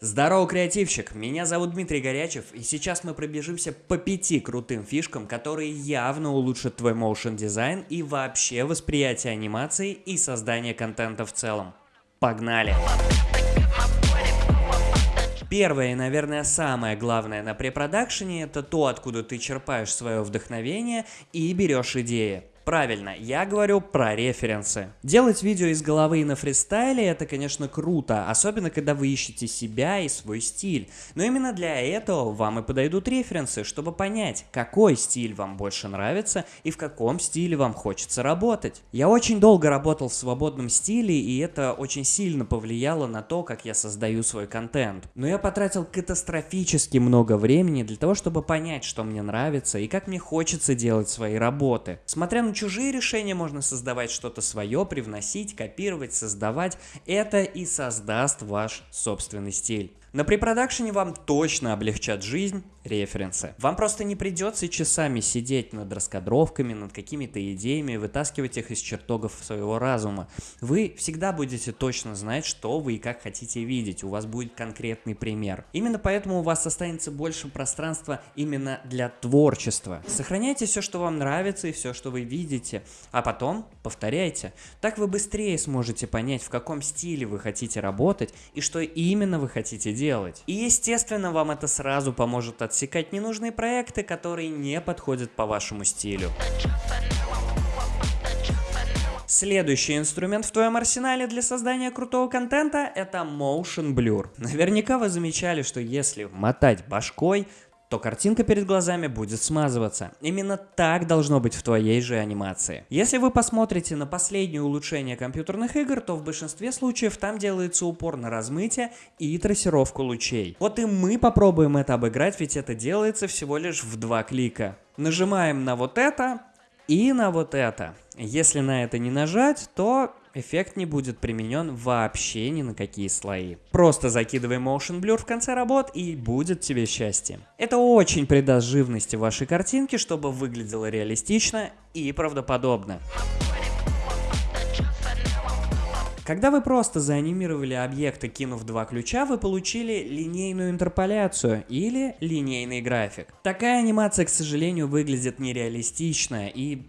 Здорово, креативщик! Меня зовут Дмитрий Горячев, и сейчас мы пробежимся по пяти крутым фишкам, которые явно улучшат твой моушен дизайн и вообще восприятие анимации и создание контента в целом. Погнали! Первое и, наверное, самое главное на препродакшене – это то, откуда ты черпаешь свое вдохновение и берешь идеи. Правильно, я говорю про референсы. Делать видео из головы и на фристайле это, конечно, круто, особенно когда вы ищете себя и свой стиль. Но именно для этого вам и подойдут референсы, чтобы понять, какой стиль вам больше нравится и в каком стиле вам хочется работать. Я очень долго работал в свободном стиле, и это очень сильно повлияло на то, как я создаю свой контент. Но я потратил катастрофически много времени для того, чтобы понять, что мне нравится и как мне хочется делать свои работы. Смотря на чужие решения можно создавать что-то свое, привносить, копировать, создавать. Это и создаст ваш собственный стиль. На препродакшене вам точно облегчат жизнь референсы. Вам просто не придется часами сидеть над раскадровками, над какими-то идеями, вытаскивать их из чертогов своего разума. Вы всегда будете точно знать, что вы и как хотите видеть. У вас будет конкретный пример. Именно поэтому у вас останется больше пространства именно для творчества. Сохраняйте все, что вам нравится и все, что вы видите, а потом повторяйте. Так вы быстрее сможете понять, в каком стиле вы хотите работать и что именно вы хотите делать. И естественно, вам это сразу поможет отсекать ненужные проекты, которые не подходят по вашему стилю. Следующий инструмент в твоем арсенале для создания крутого контента – это Motion Blur. Наверняка вы замечали, что если мотать башкой, то картинка перед глазами будет смазываться. Именно так должно быть в твоей же анимации. Если вы посмотрите на последнее улучшение компьютерных игр, то в большинстве случаев там делается упор на размытие и трассировку лучей. Вот и мы попробуем это обыграть, ведь это делается всего лишь в два клика. Нажимаем на вот это и на вот это. Если на это не нажать, то эффект не будет применен вообще ни на какие слои. Просто закидывай Motion Blur в конце работ и будет тебе счастье. Это очень придаст живности вашей картинке, чтобы выглядело реалистично и правдоподобно. Когда вы просто заанимировали объекты, кинув два ключа, вы получили линейную интерполяцию или линейный график. Такая анимация, к сожалению, выглядит нереалистично и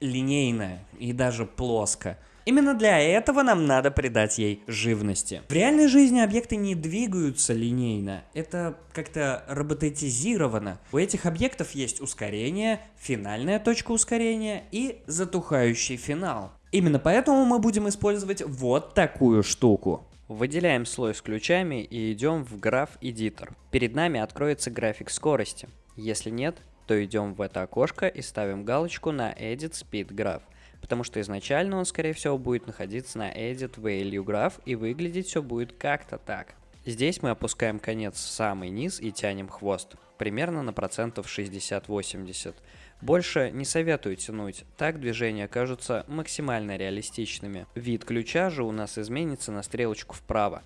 линейно, и даже плоско. Именно для этого нам надо придать ей живности. В реальной жизни объекты не двигаются линейно, это как-то роботизировано. У этих объектов есть ускорение, финальная точка ускорения и затухающий финал. Именно поэтому мы будем использовать вот такую штуку. Выделяем слой с ключами и идем в граф Editor. Перед нами откроется график скорости. Если нет, то идем в это окошко и ставим галочку на Edit Speed Graph потому что изначально он, скорее всего, будет находиться на Edit Value Graph и выглядеть все будет как-то так. Здесь мы опускаем конец в самый низ и тянем хвост, примерно на процентов 60-80. Больше не советую тянуть, так движения кажутся максимально реалистичными. Вид ключа же у нас изменится на стрелочку вправо.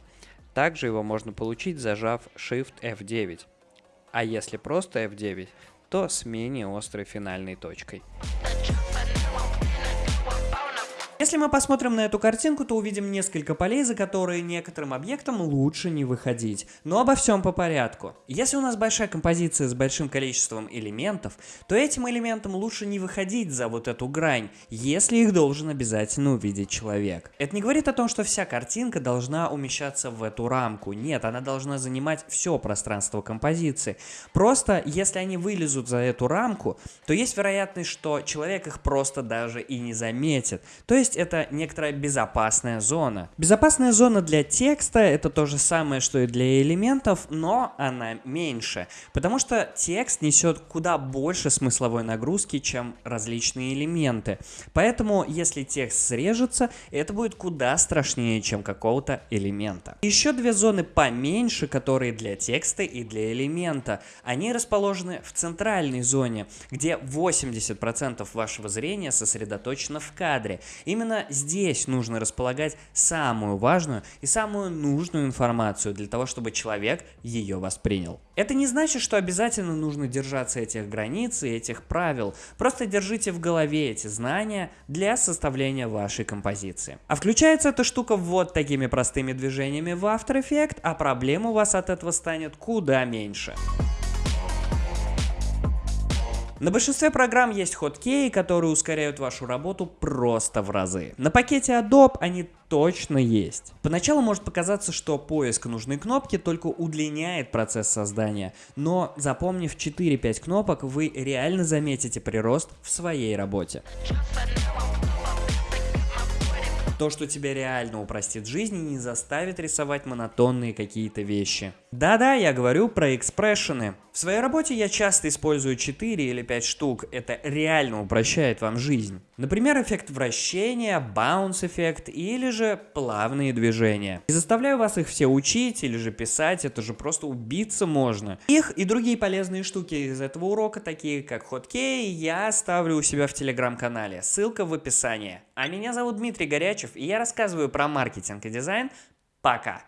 Также его можно получить, зажав Shift F9. А если просто F9, то с менее острой финальной точкой. Если мы посмотрим на эту картинку, то увидим несколько полей, за которые некоторым объектам лучше не выходить. Но обо всем по порядку. Если у нас большая композиция с большим количеством элементов, то этим элементам лучше не выходить за вот эту грань, если их должен обязательно увидеть человек. Это не говорит о том, что вся картинка должна умещаться в эту рамку. Нет, она должна занимать все пространство композиции. Просто, если они вылезут за эту рамку, то есть вероятность, что человек их просто даже и не заметит. То есть есть это некоторая безопасная зона. Безопасная зона для текста это то же самое, что и для элементов, но она меньше, потому что текст несет куда больше смысловой нагрузки, чем различные элементы. Поэтому, если текст срежется, это будет куда страшнее, чем какого-то элемента. Еще две зоны поменьше, которые для текста и для элемента. Они расположены в центральной зоне, где 80% вашего зрения сосредоточено в кадре. Именно Именно здесь нужно располагать самую важную и самую нужную информацию для того, чтобы человек ее воспринял. Это не значит, что обязательно нужно держаться этих границ и этих правил. Просто держите в голове эти знания для составления вашей композиции. А включается эта штука вот такими простыми движениями в After Effects, а проблем у вас от этого станет куда меньше. На большинстве программ есть хоткеи, которые ускоряют вашу работу просто в разы. На пакете Adobe они точно есть. Поначалу может показаться, что поиск нужной кнопки только удлиняет процесс создания, но запомнив 4-5 кнопок, вы реально заметите прирост в своей работе. То, что тебя реально упростит жизнь и не заставит рисовать монотонные какие-то вещи. Да-да, я говорю про экспрессионы. В своей работе я часто использую 4 или 5 штук, это реально упрощает вам жизнь. Например, эффект вращения, баунс эффект или же плавные движения. Не заставляю вас их все учить или же писать, это же просто убиться можно. Их и другие полезные штуки из этого урока, такие как хоткей, я ставлю у себя в телеграм-канале, ссылка в описании. А меня зовут Дмитрий Горячев, и я рассказываю про маркетинг и дизайн. Пока!